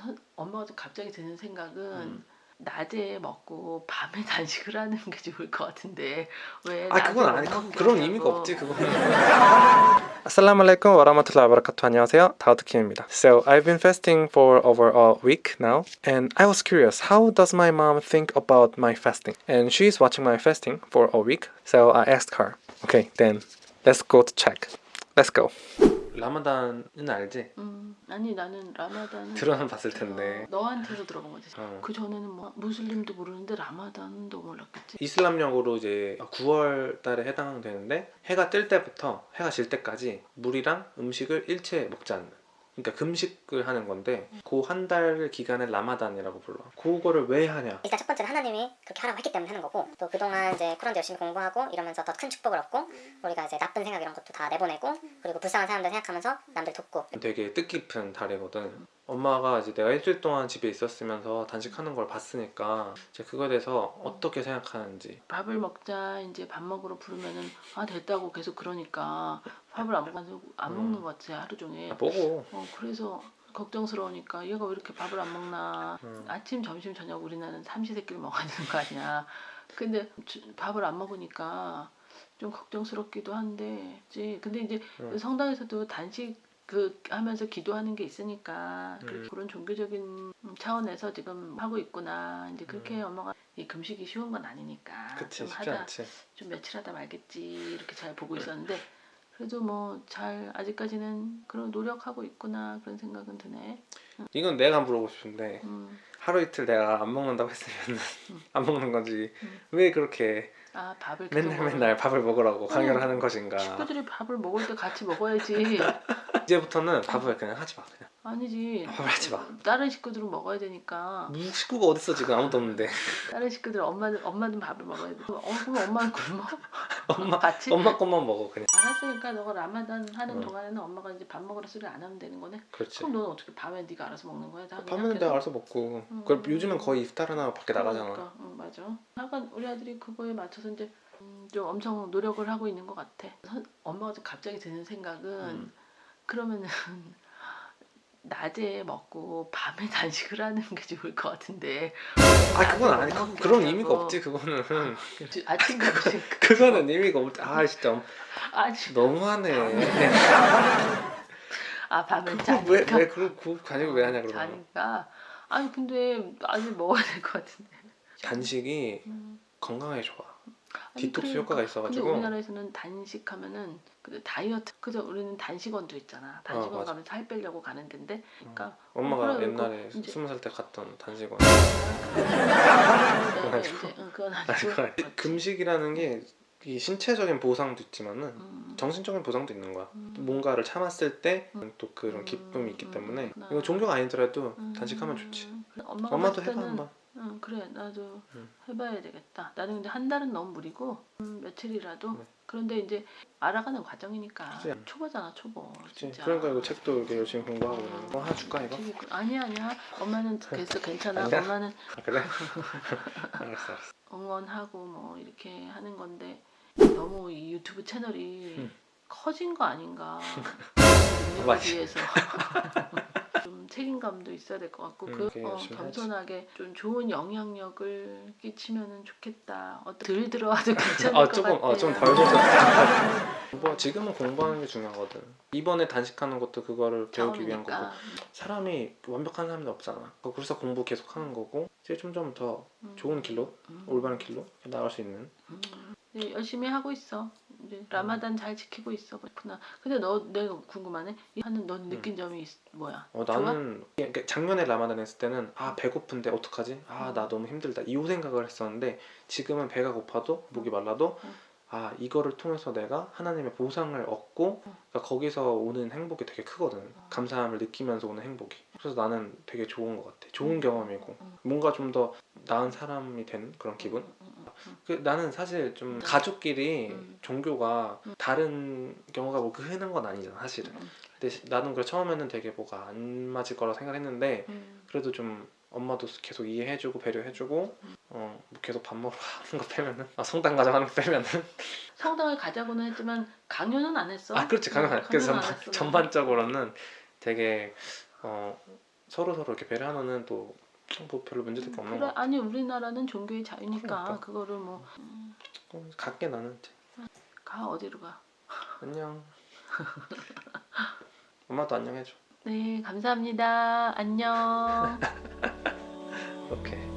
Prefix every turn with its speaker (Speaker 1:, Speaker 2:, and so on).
Speaker 1: 선- 엄마가 좀 갑자기 드는 생각은
Speaker 2: 음.
Speaker 1: 낮에 먹고 밤에 단식을 하는 게 좋을 것 같은데 왜
Speaker 2: 아 그건
Speaker 1: 낮에
Speaker 2: 아니
Speaker 1: 못
Speaker 2: 그,
Speaker 1: 먹게
Speaker 2: 그런. 의미가 없지 그거는 아살라말레이쿰 와라마툴라 아바라카투 안녕하세요 다우드 킴입니다 So I've been fasting for over a week now and I was curious how does my mom think about my fasting and she's watching my fasting for a week so I asked her Okay then let's go to check Let's go 라마단은 알지?
Speaker 1: 음, 아니 나는 라마단은
Speaker 2: 들어는 봤을 텐데
Speaker 1: 어, 너한테서 들어본 거지.
Speaker 2: 어.
Speaker 1: 그 전에는 뭐 무슬림도 모르는데 라마단도 몰랐겠지.
Speaker 2: 이슬람력으로 이제 9월 달에 해당되는데 해가 뜰 때부터 해가 질 때까지 물이랑 음식을 일체 먹지 않는 그러니까 금식을 하는 건데 그한 달 기간을 라마단이라고 불러. 그거를 왜 하냐?
Speaker 3: 일단 첫 번째는 하나님이 그렇게 하라고 했기 때문에 하는 거고 또 그동안 이제 쿠란도 열심히 공부하고 이러면서 더 큰 축복을 얻고 우리가 이제 나쁜 생각 이런 것도 다 내보내고 그리고 불쌍한 사람들 생각하면서 남들 돕고.
Speaker 2: 되게 뜻깊은 달이거든 엄마가 이제 내가 일주일 동안 집에 있었으면서 단식하는 걸 봤으니까 이제 그거에 대해서 어떻게 생각하는지
Speaker 1: 밥을 먹자 이제 밥 먹으러 부르면은 아 됐다고 계속 그러니까 밥을 안 먹어서 안
Speaker 2: 음.
Speaker 1: 먹는 것 같아 하루 종일.
Speaker 2: 아, 보고
Speaker 1: 어 그래서 걱정스러우니까 얘가 왜 이렇게 밥을 안 먹나.
Speaker 2: 음.
Speaker 1: 아침 점심 저녁 우리나라는 삼시세끼를 먹어야 되는 거 아니야. 근데 주- 밥을 안 먹으니까 좀 걱정스럽기도 한데 이제 근데 이제
Speaker 2: 음.
Speaker 1: 성당에서도 단식 그 하면서 기도하는 게 있으니까 그-
Speaker 2: 음.
Speaker 1: 그런 종교적인 차원에서 지금 하고 있구나 이제 그렇게
Speaker 2: 음.
Speaker 1: 엄마가 이 금식이 쉬운 건 아니니까
Speaker 2: 그치
Speaker 1: 좀 하자
Speaker 2: 않지
Speaker 1: 좀 며칠 하다 말겠지 이렇게 잘 보고 있었는데 그래도 뭐 잘 아직까지는 그런 노력하고 있구나 그런 생각은 드네.
Speaker 2: 이건 내가 물어보고 싶은데
Speaker 1: 음.
Speaker 2: 하루 이틀 내가 안 먹는다고 했으면
Speaker 1: 음.
Speaker 2: 안 먹는 건지
Speaker 1: 음.
Speaker 2: 왜 그렇게
Speaker 1: 아 밥을
Speaker 2: 맨날
Speaker 1: 먹으면
Speaker 2: 맨날 밥을 먹으라고 강요를
Speaker 1: 어,
Speaker 2: 하는 것인가
Speaker 1: 식구들이 밥을 먹을 때 같이 먹어야지
Speaker 2: 이제부터는 밥을 그냥 하지 마 그냥
Speaker 1: 아니지
Speaker 2: 밥을 하지 마
Speaker 1: 다른 식구들은 먹어야 되니까
Speaker 2: 무슨 식구가 어딨어 지금 아무도 없는데
Speaker 1: 다른 식구들 엄마는 엄마는 밥을 먹어야 돼. 어 그럼 엄마는 굶어?
Speaker 2: 엄마
Speaker 1: 같이?
Speaker 2: 엄마 것만 먹어 그냥
Speaker 1: 알았으니까 너가 라마단 하는
Speaker 2: 응.
Speaker 1: 동안에는 엄마가 이제 밥 먹으라 소리 안 하면 되는 거네.
Speaker 2: 그렇지
Speaker 1: 그럼 너는 어떻게 밤에 네가 알아서 먹는 거야? 다
Speaker 2: 밤에는
Speaker 1: 계속?
Speaker 2: 내가 알아서 먹고
Speaker 1: 음.
Speaker 2: 그럼 요즘은 거의 이프타르나 밖에 나가잖아
Speaker 1: 그러니까, 응, 맞아. 약간 우리 아들이 그거에 맞춰서 이제 음, 좀 엄청 노력을 하고 있는 것 같아. 선- 엄마가 좀 갑자기 드는 생각은
Speaker 2: 음.
Speaker 1: 그러면은 낮에 먹고 밤에 단식을 하는 게 좋을 것 같은데.
Speaker 2: 아 그건 아니
Speaker 1: 못
Speaker 2: 그, 그런
Speaker 1: 하냐고.
Speaker 2: 의미가 없지 그거는.
Speaker 1: 아침 점심
Speaker 2: 그거는 의미가 없지. 아 진짜.
Speaker 1: 아침
Speaker 2: 너무하네.
Speaker 1: 아 밤에
Speaker 2: 그거
Speaker 1: 자니까
Speaker 2: 왜왜 그런 그 간식을 왜 하냐 그러면.
Speaker 1: 자니까 아니 근데 아직 먹어야 될 것 같은데.
Speaker 2: 단식이
Speaker 1: 음.
Speaker 2: 건강에 좋아 디톡스
Speaker 1: 그러니까.
Speaker 2: 효과가
Speaker 1: 근데
Speaker 2: 있어가지고
Speaker 1: 우리나라에서는 단식하면은 그 다이어트 그저 우리는 단식원도 있잖아. 단식원
Speaker 2: 어, 맞아.
Speaker 1: 가면 살 빼려고 가는 데인데 그러니까
Speaker 2: 엄마가
Speaker 1: 그래,
Speaker 2: 옛날에
Speaker 1: 그거 이제-
Speaker 2: 스무 살 때 갔던 단식원
Speaker 1: 그건
Speaker 2: 아니고.
Speaker 1: 이제 응, 그건
Speaker 2: 아니,
Speaker 1: 아니고
Speaker 2: 아니- 금식이라는 게 이 신체적인 보상도 있지만은
Speaker 1: 음,
Speaker 2: 정신적인 보상도 있는 거야.
Speaker 1: 음.
Speaker 2: 뭔가를 참았을 때또
Speaker 1: 음.
Speaker 2: 그런 기쁨이 있기
Speaker 1: 음,
Speaker 2: 때문에. 이거 종교가 아니더라도
Speaker 1: 음,
Speaker 2: 단식하면 좋지.
Speaker 1: 엄마가
Speaker 2: 엄마도 해봐 한번.
Speaker 1: 응 그래 나도
Speaker 2: 음.
Speaker 1: 해봐야 되겠다. 나는 근데 한 달은 너무 무리고 음, 며칠이라도
Speaker 2: 네.
Speaker 1: 그런데 이제 알아가는 과정이니까
Speaker 2: 그치.
Speaker 1: 초보잖아 초보.
Speaker 2: 그치?
Speaker 1: 진짜.
Speaker 2: 그러니까 이거 책도 이렇게 열심히 공부하고 이러는 거 하나 줄까 이거?
Speaker 1: 있고- 아니야 아니야 엄마는 됐어 괜찮아
Speaker 2: 아니야?
Speaker 1: 엄마는
Speaker 2: 아, 그래? 알았어 알았어.
Speaker 1: 응원하고 뭐 이렇게 하는 건데 너무 이 유튜브 채널이
Speaker 2: 음.
Speaker 1: 커진 거 아닌가 능력에
Speaker 2: 맞아.
Speaker 1: 비해서 좀 책임감도 있어야 될 것 같고
Speaker 2: 음,
Speaker 1: 그 어. 겸손하게 좀 좋은 영향력을 끼치면은 좋겠다 어떤 들 들어와도 괜찮을
Speaker 2: 아
Speaker 1: 것
Speaker 2: 조금
Speaker 1: 같아요
Speaker 2: 어좀덜 젖었다. 공부 지금은 공부하는 게 중요하거든. 이번에 단식하는 것도 그거를 배우기 위한 거고. 사람이 완벽한 사람이 없잖아. 그래서 공부 계속 하는 거고 이제 좀좀더
Speaker 1: 음,
Speaker 2: 좋은 길로
Speaker 1: 음,
Speaker 2: 올바른 길로 나갈 수 있는.
Speaker 1: 음. 네, 열심히 하고 있어. 이제 라마단 잘 지키고 있어. 그렇구나. 근데 너 내가 궁금하네. 이 하는 넌 느낀 점이 있, 뭐야?
Speaker 2: 어? 나는 그러니까 작년에 라마단 했을 때는 아 배고픈데 어떡하지? 아 나 너무 힘들다 이 생각을 했었는데 지금은 배가 고파도 목이 말라도
Speaker 1: 음.
Speaker 2: 아 이거를 통해서 내가 하나님의 보상을 얻고
Speaker 1: 음.
Speaker 2: 그러니까 거기서 오는 행복이 되게 크거든 감사함을 느끼면서 오는 행복이 그래서 나는 되게 좋은 것 같아 좋은
Speaker 1: 음.
Speaker 2: 경험이고
Speaker 1: 음.
Speaker 2: 뭔가 좀 더 나은 사람이 된 그런 기분
Speaker 1: 음, 음, 음, 음.
Speaker 2: 그 나는 사실 좀
Speaker 1: 음.
Speaker 2: 가족끼리
Speaker 1: 음.
Speaker 2: 종교가
Speaker 1: 음.
Speaker 2: 다른 경우가 뭐 흔한 건 아니잖아 사실은
Speaker 1: 음,
Speaker 2: 근데 시- 나는 그래 처음에는 되게 뭐가 안 맞을 거라 생각했는데
Speaker 1: 음.
Speaker 2: 그래도 좀 엄마도 계속 이해해주고 배려해주고
Speaker 1: 음.
Speaker 2: 어뭐 계속 밥 먹으러 가는 거 빼면은 아 성당 가자 하는 거 빼면은
Speaker 1: 성당을 가자고는 했지만 강요는 안 했어.
Speaker 2: 아 그렇지
Speaker 1: 어,
Speaker 2: 안 그래서
Speaker 1: 강요는 안
Speaker 2: 전반,
Speaker 1: 했어.
Speaker 2: 전반적으로는 되게 어 서로 서로 이렇게 배려하면은 또 뭐 별로 문제될 게 없는
Speaker 1: 그래
Speaker 2: 것 같아.
Speaker 1: 아니 우리나라는 종교의 자유니까
Speaker 2: 그러니까.
Speaker 1: 그거를뭐
Speaker 2: 어, 갈게 나는 이제.
Speaker 1: 가 어디로 가?
Speaker 2: 안녕. 엄마도 안녕해줘.
Speaker 1: 네 감사합니다. 안녕.
Speaker 2: 오케이.